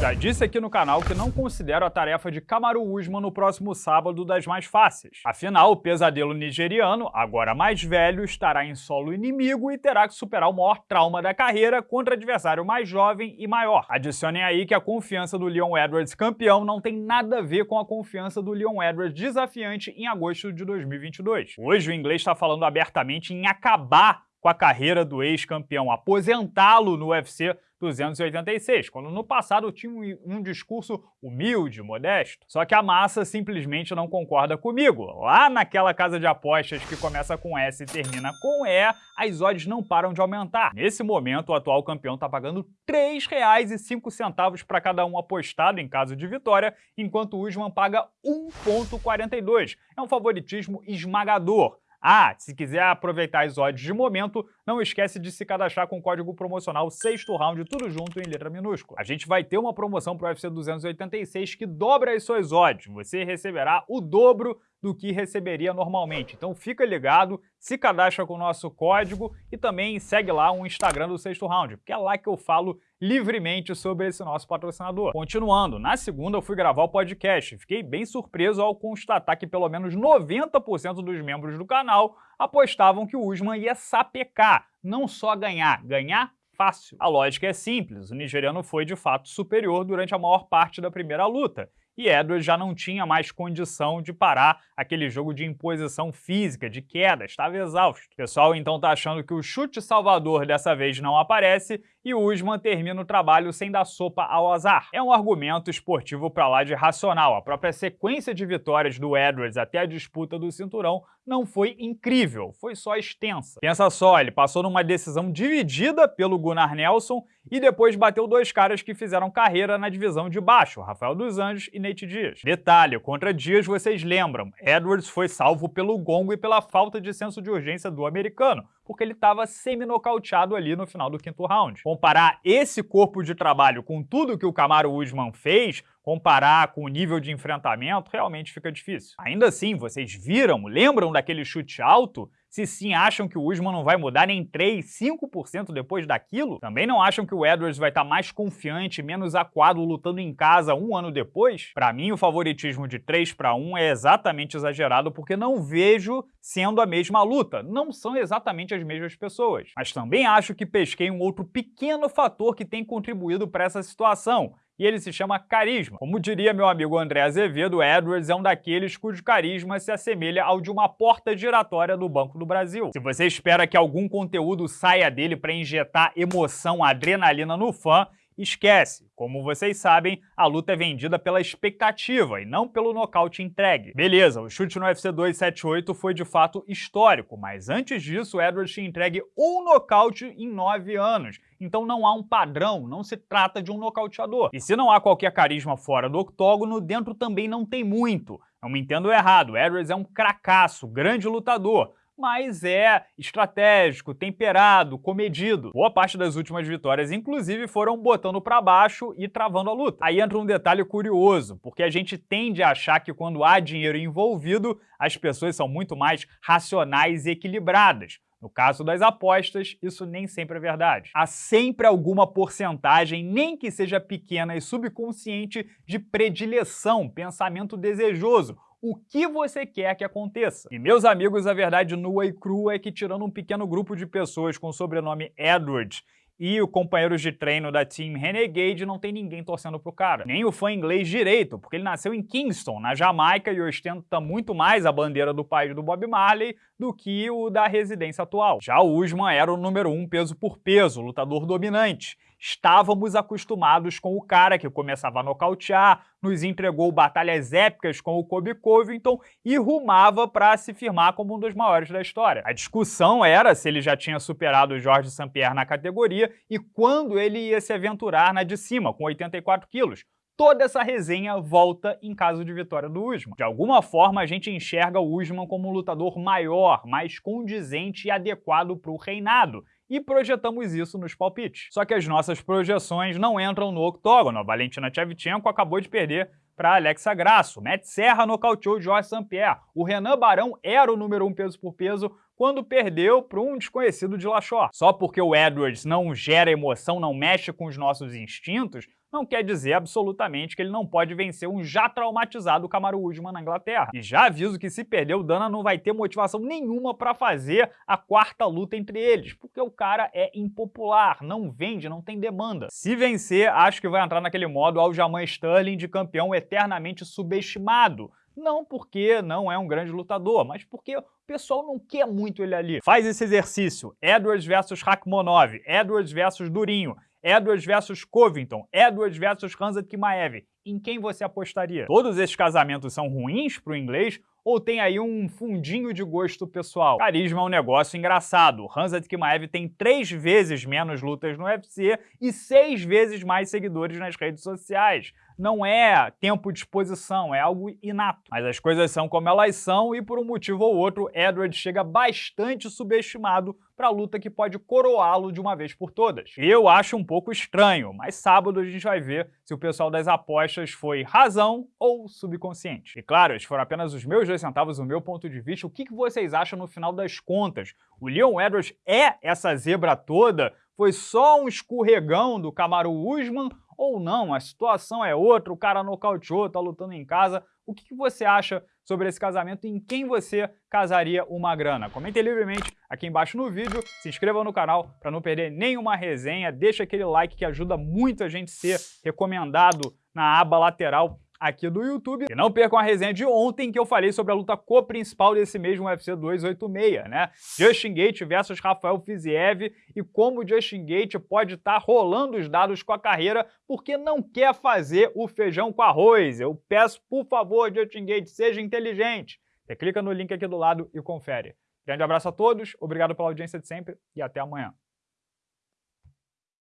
Já disse aqui no canal que não considero a tarefa de Kamaru Usman no próximo sábado das mais fáceis. Afinal, o pesadelo nigeriano, agora mais velho, estará em solo inimigo e terá que superar o maior trauma da carreira contra adversário mais jovem e maior. Adicionem aí que a confiança do Leon Edwards campeão não tem nada a ver com a confiança do Leon Edwards desafiante em agosto de 2022. Hoje o inglês está falando abertamente em acabar com a carreira do ex-campeão, aposentá-lo no UFC 286, quando no passado tinha um, discurso humilde, modesto. Só que a massa simplesmente não concorda comigo. Lá naquela casa de apostas que começa com S e termina com E, as odds não param de aumentar. Nesse momento, o atual campeão está pagando R$ 3,05 para cada um apostado em caso de vitória, enquanto o Usman paga 1,42. É um favoritismo esmagador. Ah, se quiser aproveitar as odds de momento, não esquece de se cadastrar com o código promocional sexto round, tudo junto em letra minúscula. A gente vai ter uma promoção para o UFC 286 que dobra as suas odds. Você receberá o dobro do que receberia normalmente. Então fica ligado, se cadastra com o nosso código e também segue lá o Instagram do Sexto Round, porque é lá que eu falo livremente sobre esse nosso patrocinador. Continuando, na segunda eu fui gravar o podcast. Fiquei bem surpreso ao constatar que pelo menos 90% dos membros do canal apostavam que o Usman ia sapecar, não só ganhar, ganhar fácil. A lógica é simples, o nigeriano foi de fato superior durante a maior parte da primeira luta, e Edwards já não tinha mais condição de parar aquele jogo de imposição física, de queda, estava exausto. O pessoal então está achando que o chute salvador dessa vez não aparece e Usman termina o trabalho sem dar sopa ao azar. É um argumento esportivo para lá de racional. A própria sequência de vitórias do Edwards até a disputa do cinturão não foi incrível, foi só extensa. Pensa só, ele passou numa decisão dividida pelo Gunnar Nelson e depois bateu dois caras que fizeram carreira na divisão de baixo, Rafael dos Anjos e Nate Dias. Detalhe, contra Dias vocês lembram, Edwards foi salvo pelo gongo e pela falta de senso de urgência do americano, porque ele estava semi-nocauteado ali no final do quinto round. Comparar esse corpo de trabalho com tudo que o Camaro Usman fez, comparar com o nível de enfrentamento, realmente fica difícil. Ainda assim, vocês viram, lembram daquele chute alto? Se sim acham que o Usman não vai mudar nem 3, 5% depois daquilo, também não acham que o Edwards vai estar tá mais confiante, menos aquado lutando em casa um ano depois? Para mim, o favoritismo de 3 para 1 é exatamente exagerado porque não vejo sendo a mesma luta. Não são exatamente as mesmas pessoas. Mas também acho que pesquei um outro pequeno fator que tem contribuído para essa situação, e ele se chama carisma. Como diria meu amigo André Azevedo, Edwards é um daqueles cujo carisma se assemelha ao de uma porta giratória do Banco do Brasil. Se você espera que algum conteúdo saia dele para injetar emoção, adrenalina no fã, Esquece, como vocês sabem, a luta é vendida pela expectativa e não pelo nocaute entregue. Beleza, o chute no UFC 278 foi de fato histórico, mas antes disso, Edwards tinha entregue um nocaute em nove anos, então não há um padrão, não se trata de um nocauteador. E se não há qualquer carisma fora do octógono, dentro também não tem muito. Não me entendo errado, Edwards é um cracaço, grande lutador, mas é estratégico, temperado, comedido. Boa parte das últimas vitórias, inclusive, foram botando para baixo e travando a luta. Aí entra um detalhe curioso, porque a gente tende a achar que quando há dinheiro envolvido, as pessoas são muito mais racionais e equilibradas. No caso das apostas, isso nem sempre é verdade. Há sempre alguma porcentagem, nem que seja pequena e subconsciente, de predileção, pensamento desejoso, o que você quer que aconteça. E meus amigos, a verdade nua e crua é que tirando um pequeno grupo de pessoas com o sobrenome Edward e o companheiros de treino da Team Renegade não tem ninguém torcendo pro cara. Nem o fã inglês direito, porque ele nasceu em Kingston, na Jamaica, e ostenta muito mais a bandeira do país do Bob Marley do que o da residência atual. Já o Usman era o número um peso por peso, lutador dominante. Estávamos acostumados com o cara que começava a nocautear, nos entregou batalhas épicas com o Kobe Covington e rumava para se firmar como um dos maiores da história. A discussão era se ele já tinha superado o Jorge St. Pierre na categoria e quando ele ia se aventurar na de cima, com 84 quilos toda essa resenha volta em caso de vitória do Usman. De alguma forma, a gente enxerga o Usman como um lutador maior, mais condizente e adequado para o reinado, e projetamos isso nos palpites. Só que as nossas projeções não entram no octógono. A Valentina Tchevchenko acabou de perder para Alexa Grasso. Matt Serra nocauteou Jorge St. Pierre. O Renan Barão era o número um peso por peso quando perdeu para um desconhecido de Lachor. Só porque o Edwards não gera emoção, não mexe com os nossos instintos, não quer dizer absolutamente que ele não pode vencer um já traumatizado Kamaru Usman na Inglaterra. E já aviso que se perder, o Dana não vai ter motivação nenhuma para fazer a quarta luta entre eles, porque o cara é impopular, não vende, não tem demanda. Se vencer, acho que vai entrar naquele modo Aljamain Sterling de campeão eternamente subestimado, não porque não é um grande lutador, mas porque o pessoal não quer muito ele ali. Faz esse exercício, Edwards versus Rakhmonov, Edwards versus Durinho, Edwards versus Covington, Edwards versus Hansa Kimaev. Em quem você apostaria? Todos esses casamentos são ruins para o inglês ou tem aí um fundinho de gosto pessoal? Carisma é um negócio engraçado. Hansa Kimaev tem três vezes menos lutas no UFC e seis vezes mais seguidores nas redes sociais não é tempo de exposição, é algo inato. Mas as coisas são como elas são e por um motivo ou outro, Edward chega bastante subestimado para a luta que pode coroá-lo de uma vez por todas. Eu acho um pouco estranho, mas sábado a gente vai ver se o pessoal das apostas foi razão ou subconsciente. E claro, esses foram apenas os meus dois centavos, o meu ponto de vista. O que vocês acham no final das contas? O Leon Edwards é essa zebra toda? Foi só um escorregão do Kamaru Usman ou não, a situação é outra, o cara nocauteou, tá lutando em casa. O que, você acha sobre esse casamento e em quem você casaria uma grana? Comente livremente aqui embaixo no vídeo, se inscreva no canal para não perder nenhuma resenha, deixa aquele like que ajuda muito a gente ser recomendado na aba lateral aqui do YouTube. E não percam a resenha de ontem que eu falei sobre a luta co-principal desse mesmo UFC 286, né? Justin Gate versus Rafael Fiziev e como Justin Gate pode estar tá rolando os dados com a carreira porque não quer fazer o feijão com arroz. Eu peço, por favor, Justin Gate, seja inteligente. Você clica no link aqui do lado e confere. Grande abraço a todos, obrigado pela audiência de sempre e até amanhã.